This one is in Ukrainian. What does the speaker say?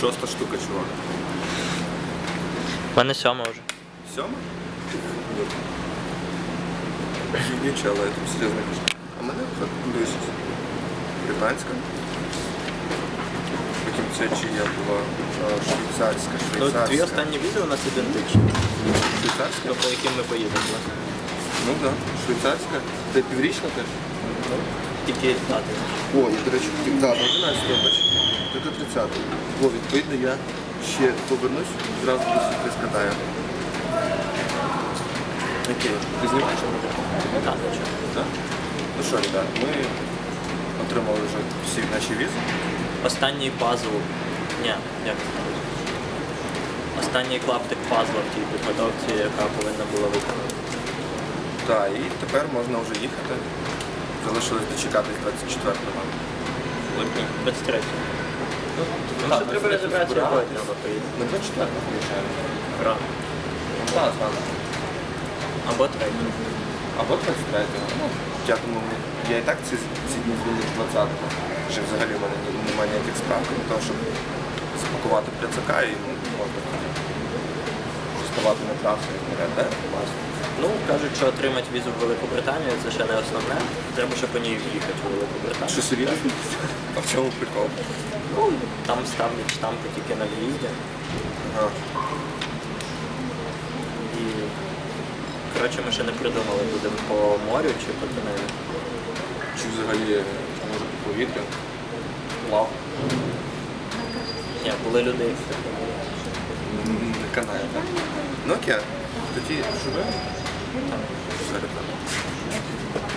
Шоста штука, чувак. У мене сьома вже. Сьома? Нічого, але я тобі серйозно кажу. А мене дивись. Британська. Потім це чия була е, швейцарська, Ну, швейцарська. дві останні відео у нас ідентичні. Швейцарська? По яким ми поїдемо, власне. Ну так, да. швейцарська. Це піврічна теж? Тільки дати. О, і, до речі, ті- да, 11 бач. Це до 30 О, відповідно, я ще повернусь, зразу до світли скатаю. Окей, ти знімаєш? Так. Так? Ну що, ребят, ми отримали вже всі наші візи. Останній пазл. Ні, як? Останній клаптик пазла в тій підготовці, яка повинна була виконати. Так, і тепер можна вже їхати. Залишилось дочекатись 24 липня. 23. Ну, Так, треба розібратися, треба поїде. На 24 приїжджаємо. Рано. Так, так. Або третій. Або 23-го. Ну, я думаю, я і так ці, ці дні звільнив 20-го. Вже взагалі в мене немає ніяких справ, крім того, щоб запакувати пляцака і ну, можна тоді ставати на трасу і вперед, да? Класно. Ну, кажуть, що отримати візу в Велику Британію це ще не основне. Треба ще по ній в'їхати в Велику Британію. Що серйозно? А в чому прикол? Ну, там ставлять штампи тільки на в'їзді. Ага. І коротше ми ще не придумали, будемо по морю чи по тунелю. Чи взагалі може по повітрю? Плав. Ні, були люди. Не канає, так? Ну окей. Тоді された